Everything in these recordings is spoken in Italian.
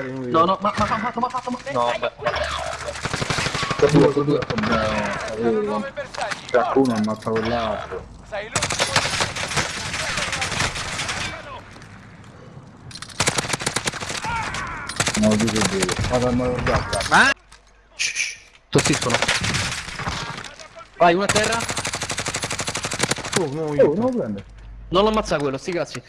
fare un No, no, ma ma ma ma ma ma ma No. Su due, su due. Qualcuno ammazza quell'altro. Sei l'ultimo. No, di che devo. Vado a guarda. Shh, Tossiscono. Vai, uno a terra. Oh, no, Oh, io. non lo prende. Non lo ammazza quello, sti cazzi.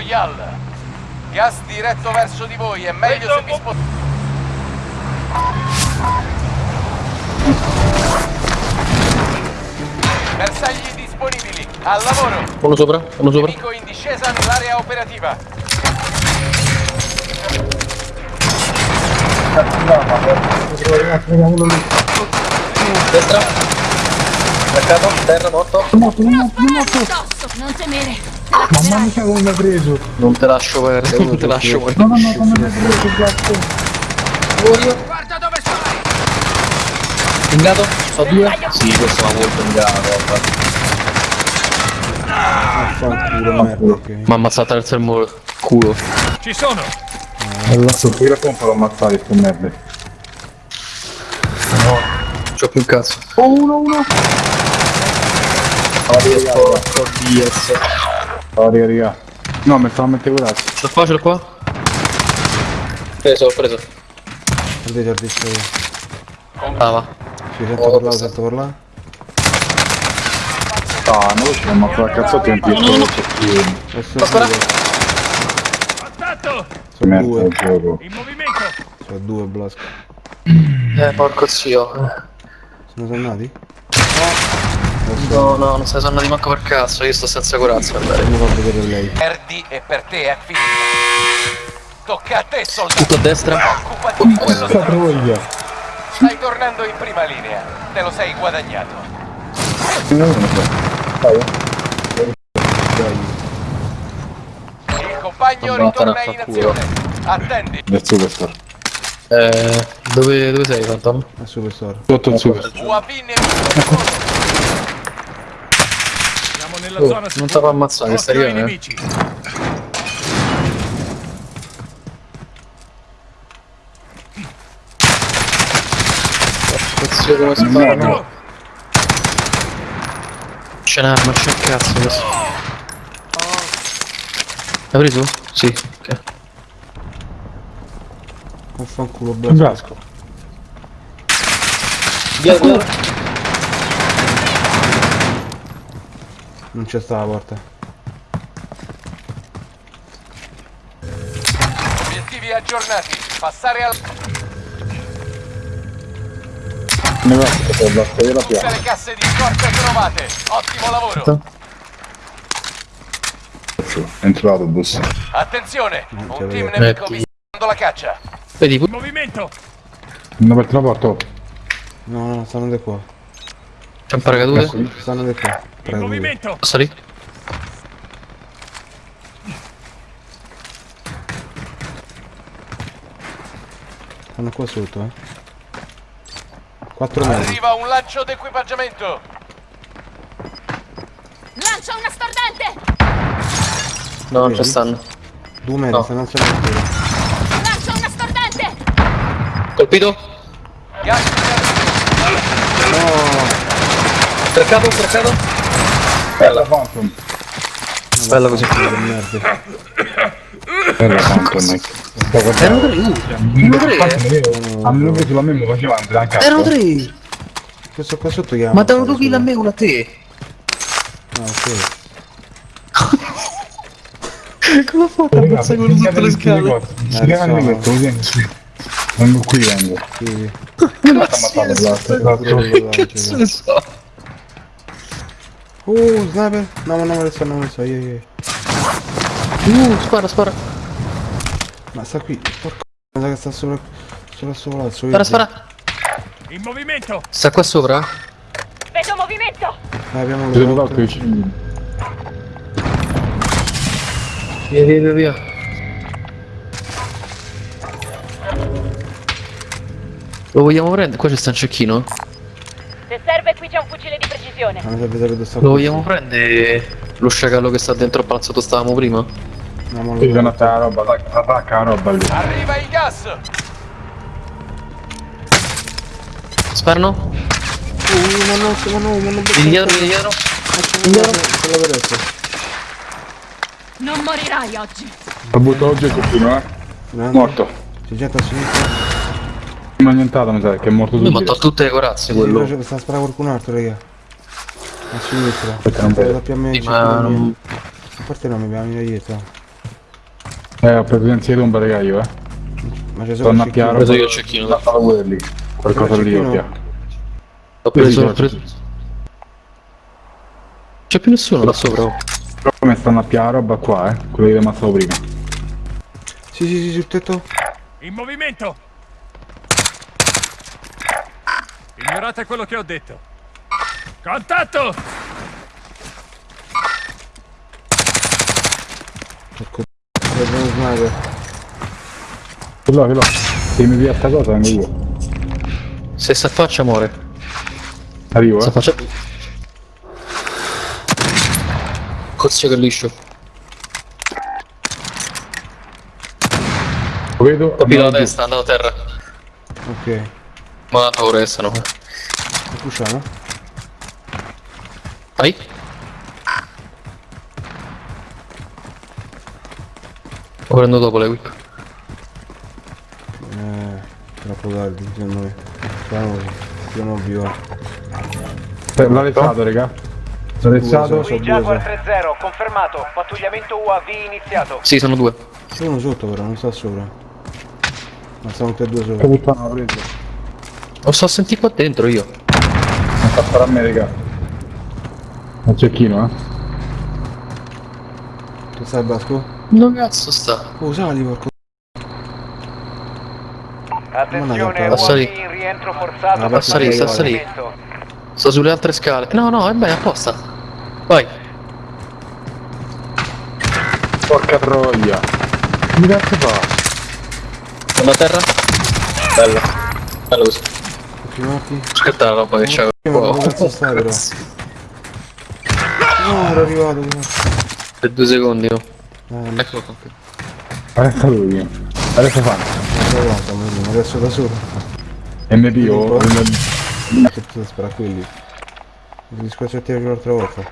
Royale. Gas diretto verso di voi, è meglio se vi spostate. Bersagli disponibili, al lavoro. Uno sopra, uno sopra. Nemico in discesa nell'area operativa. Destra. Attaccato, terra, morto. Addosso, non temere. Mamma mia come mi ha preso. Non te lascio perdere, non te lascio morire. No, no, no, come mi ha preso il gatto. Guarda dove stai! Pingato? So due? Sì, questo va molto merda. ok. Mi ha ammazzato attraverso il muro. Culo. Ci sono! Allora, qui la pompa l'ho ammazzato, sto merda. C'ho più cazzo. Oh, uno, uno. Porco DS. Oh, raga, raga. No, mi stavo a mettere. Ce l'ho qua, ce l'ho qua. Preso, ho preso. Guardate, guardate. Brava. Ci sento per là, sento per là. Ah, non lo so, ma fa cazzotti in piedi. Non c'è più. Adesso spara. due. Attento! Si mette Due. il gioco. In movimento! C'ho due blasco. Eh, porco zio. Sono tornati? No, no, non stai sonando manco per cazzo, io sto senza corazza, andare. Come fa vedere lei? Perdi e per te è finita. Tocca a te, soldato. Tutto a destra. Occupati di quello che stai tornando in prima linea. Te lo sei guadagnato. Il compagno ritorna in azione. Attendi. Del superstar. Eh, dove, dove sei, Phantom? È superstar. Sotto il. UAV nemico. Nella Oh, zona non ti fa ammazzare, stai Contro i arrivando, eh. nemici. Cazzo come sparano. C'è un'arma, c'è un cazzo adesso. L'hai preso? Sì, ok. Vaffanculo brasco. Via, Non c'è sta la porta. Obiettivi aggiornati. Passare al... Ne va, per la storia Tutte piano. le casse di scorta trovate. Ottimo lavoro. Entro l'autobus. Attenzione. c'è Un team nemico vi sta dando la caccia. Vedi, pu- Movimento. Non aperto la porta. oh. No, no, stanno di qua. c'è un paracadute. Stanno di qua. In movimento. Posso lì? Stanno qua sotto, eh. 4 metri. Arriva un lancio d'equipaggiamento. Lancia una stordente. No, non ci stanno. 2 metri, No. stanno alzando il tiro. Lancia una stordente. Colpito? Gas Streccato, streccato. Bella Phantom. Bella così. Che merda. Bella Phantom. Sto Erano tre, erano tre. A me preso la me, mi faceva andare anche a Erano tre. Questo qua sotto chiama. Ma davano due kill a me, uno a te. Ah, ok. Come ho fatto a ammazzare quello sotto le scale? Si chiamano so. questo, così. sì. Vengo qui, vengo. Sì. Pure Cazzo ne so. Uh, sniper. No, ma non me lo so, non me lo so. Io, io. Uh, spara, spara. Ma sta qui. Porco. Sa che sta sopra. Sopra sopra. Alzo Spara, spara. In movimento. Sta qua sopra? Vedo movimento. Ah, abbiamo Vedo lo l'altro vicino. Via, via, via, via. Lo vogliamo prendere? Qua c'è sta un cecchino? Un fucile di precisione. Mi sa vedere dove sta Lo vogliamo prendere lo sciacallo che sta dentro al palazzo dove stavamo prima? No, ma lo- attacca la roba, attacca- la roba lì. Arriva il gas! Sperno? Uh, ma no, ma no, ma non Vieni dietro, vieni dietro. Quella per adesso. Non morirai oggi. Ho buttato oggi il cecchino, eh. Morto. C'è gente a sinistra. Ma nientata mi sa che è morto Lui mi ha tolto tutte le corazze Sì, quello. c'è- sta a sparare qualcun altro, raga. A sinistra. Aspetta, non vedo. Sì, ma non- A parte no, mi abbiamo mica dietro. Eh, ho preso in tomba, raga, io, eh. Ma c'è solo Torna a il cecchino. preso io il cecchino. La sala pure lì. Qualcosa lì, ovvio. L'ho preso, Sì, sì, preso. C'è più nessuno là sopra. oh. Però come stanno a piano roba qua, eh. Quello che è rimasto prima. Sì, sì, sì, sul tetto. In movimento! Ignorate quello che ho detto. Contatto! Ecco. Uno sniper. Ce l'ho, ce l'ho. Se mi via sta cosa vengo io. Se si affaccia muore. Arrivo, Si eh. affaccia. Cozio che liscio. Lo vedo. Capito la testa, andato a terra. Ok. Ma ora restano. Lo pusciamo? Vai. Lo prendo dopo le whip. Eh. Troppo tardi, secondo me. Siamo vivo. Eh, L'ha alzato, raga. L'ha Qui Jaguar 3-0, confermato. Pattugliamento UAV iniziato. Sì, sono due. Uno sotto però, non sta sopra. Ma stanno tutti e due Che sopra. puttana l'ho preso. Lo sto sentire qua dentro io. Non fa fare a me, raga. Un cecchino, eh. Che stai Basco? Dove cazzo sta? Oh, sali porco. Attenzione, Passa lì. in rientro forzato. Ah, passa lì, passa lì. Sto sulle altre scale. No, no, è bene, apposta. Vai. Porca troia. Che cazzo fa? Sono a terra. Bello. Bello così. Tutti morti. Aspetta la roba che c'è. Dove cazzo stai però? No, ero arrivato. di Per due secondi, no? Eh, Eccolo qua. Adesso lui. Adesso fa. non so quanto, ma adesso da solo. MP o... Tu spara a quelli. Devi squarciare l'altra volta.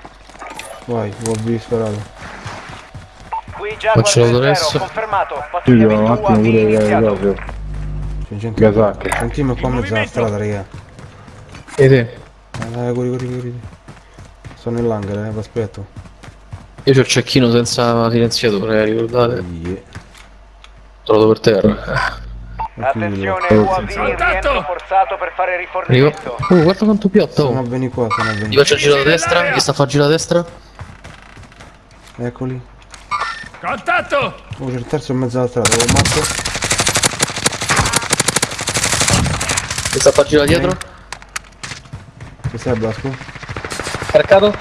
Vai, UAV sparato. Qui Jaguar Faccio 3-0, adesso. confermato. Io un attimo pure le C'è gente. Un team qua in mezzo alla strada, raga. E te? Eh, Dai, corri, corri, corri. Sto nell'hangar, eh, vi aspetto. Io c'ho il cecchino senza silenziatore, eh, ricordate? Yeah. Trovato per terra. Attenzione, UAV rientro forzato per fare rifornimento. Oh, guarda quanto piatto. Sono a venire qua, sono a Gli venire. faccio il giro a destra, gli sta a fare girare a destra. Eccoli. Contatto! Oh, c'è il terzo in mezzo alla strada, ho matto. Gli sta a fare girare dietro. Che sei Blasco? Caricato.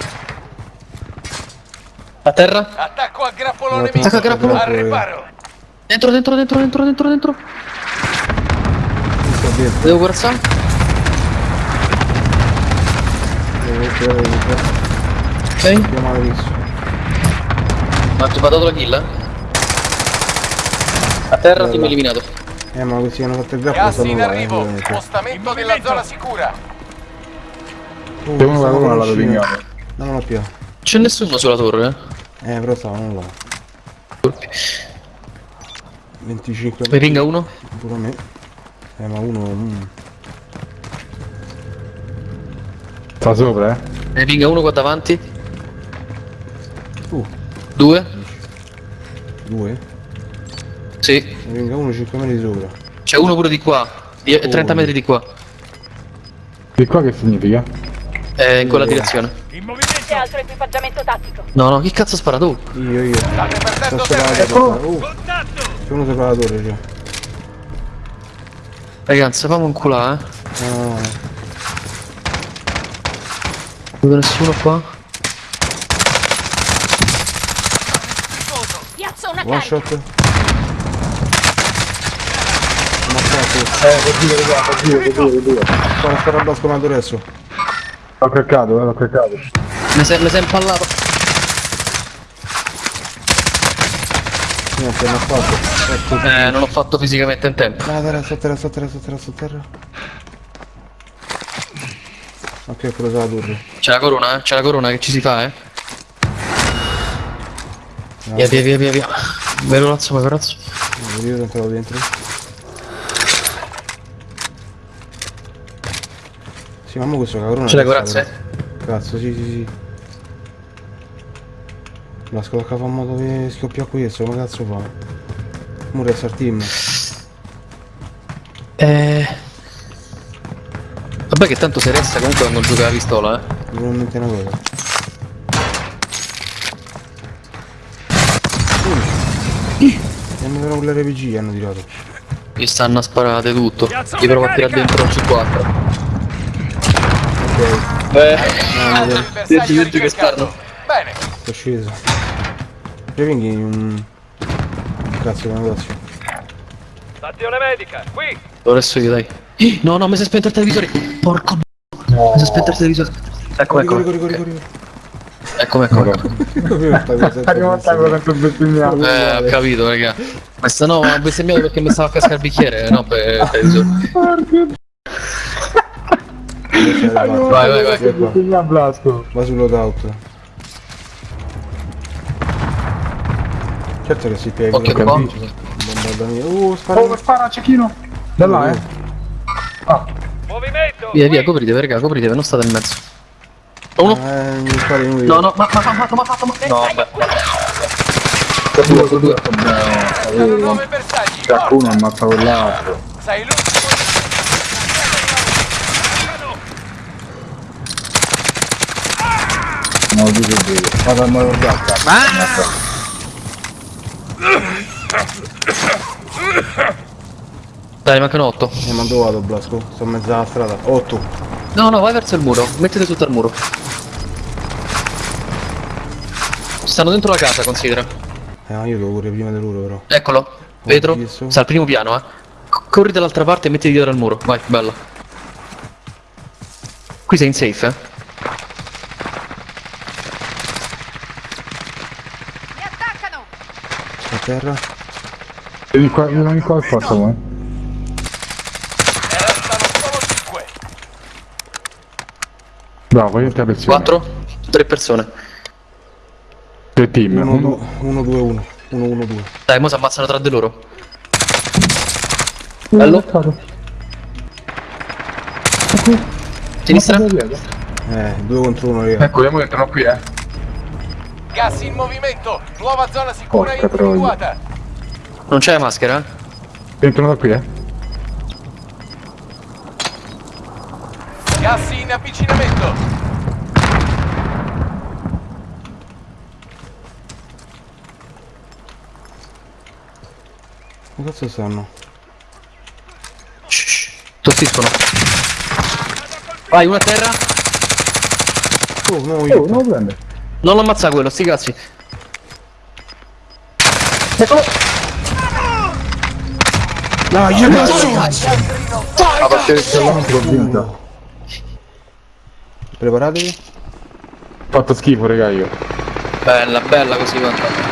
A terra. Attacco a grappolo Attacco nemico. a grappolo. Al riparo. Dentro, dentro, dentro, dentro, dentro, dentro. Devo corazzare? Ok. Chiamare adesso. Ma ti ho dato la kill, eh? A terra, Bella. team eliminato. Eh, ma questi che hanno fatto il grappolo Gas in eh, arrivo. ovviamente. Spostamento nella zona sicura. Oh, C'è uno con una lato vicino. vignato. Dammelo più. C'è nessuno sulla torre, eh? Eh, però stavano là. Colpi. 25 Mi ringa uno? pure a me. Eh, ma uno... mm. Sta sopra, eh. Mi ringa uno qua davanti. Uh, Due. due. Sì. Ne venga uno 5 metri sopra. C'è uno pure di qua. Di- 30 metri di qua. Di qua che significa? Eh, in quella direzione. In movimento. C'è altro equipaggiamento tattico. No, no, chi cazzo spara tu? Io, io. State Sto perdendo la terreno. torre. Uh, Contatto! c'è uno sopra la torre, c'è. Ragazzi, fammi un culà, eh. No, no, no. Non vedo nessuno qua. One shot. Ammazzato. Eh, dire, raga, dire. Spara, spara a Blasco, ma adesso. L'ho craccato, eh, l'ho craccato. Mi sei, mi sei impallato. Niente, non ho fatto. Ecco. Eh, non l'ho fatto fisicamente in tempo. Ah, terra, sotterra, sotterra, sotterra, sotterra. Ok, ho preso la torre. C'è la corona, eh? C'è la corona che ci si fa, eh? Via, via, via, via, via. Vai corazzo, vai corazzo. Io sono entrato dentro. Sì, ma questo cabrone. C'è la corazza, però. Cazzo, sì, sì, sì. La scocca fa modo che scoppia questo, come cazzo fa? Il team. Eh... Vabbè che tanto se resta comunque quando gioca la pistola, eh. Mi viene in mente una cosa. Uh. Hanno tirato con l'RPG, hanno tirato. Gli stanno a sparare tutto. Gli provo a tirare dentro un C4. Ok, Eh, il bersaglio Senti, senti che stanno. Bene, sono sceso. Previnghi un... Cazzo, che negozio. stazione medica, qui. Resto io, dai. No, no, mi si è spento il televisore. Porco d***o. Mi si è spento il televisore. Ecco, ecco. corri, corri. Ecco, ecco, ecco. Arrivo a tavola bestemmiato. Eh, ho capito, raga. Questa no, ho bestemmiato perché mi stava a cascare il bicchiere, no, per il televisore. Vai, vai, vai. Bestemmiato Blasco. Va sul loadout. Certo che si piega Occhio qua. il bombardamento. Uh, spara. Oh, spara cecchino. Da là, eh. Movimento. Via, via, copritevi, raga, copritevi, non state in mezzo. Uno. Eh, mi spari inutile. No, no, ma ma ma fatto, ma fatto, ma No, vabbè. Due, due. Sono nuovi bersagli. Già uno ammazza quell'altro. Sei l'ultimo. No, di che vedo. Vado a morire giacca. Dai, mancano 8. Eh, ma dove vado, Blasco? Sto in mezzo alla strada. 8. No, no, vai verso il muro. Mettete sotto al muro. Stanno dentro la casa, considera. Eh, ma io devo correre prima di loro, però. Eccolo. Vetro. visto. Sta al primo piano, eh. Corri dall'altra parte e mettiti dietro al muro. Vai, bella. Qui sei in safe, eh. Mi attaccano! A terra. Vieni qua, vieni qua al forza, vuoi? Solo cinque. Bravo, io ti avvezzo. 4. 3 persone. Tre team. 1, 2, 1, 2, 1. 1, 1, 2. Dai, mo si ammazzano tra di loro. Bello. Sinistra. Eh, 2 contro 1, raga. Ecco, vediamo che entrano qui, eh. Gas in movimento. Nuova zona sicura Porca troia. individuata. Non c'è maschera? Entrano da qui, eh. Gas in avvicinamento. Ma cazzo stanno? Shh. Tossiscono. Vai, una a terra. Oh, no, Oh, io. non lo prende. Non lo ammazza quello, sti cazzi. Eccolo. No, io cazzo! La partita che non l'ho vinta. Preparatevi. Ho fatto schifo, raga, io. Bella, bella così, guarda.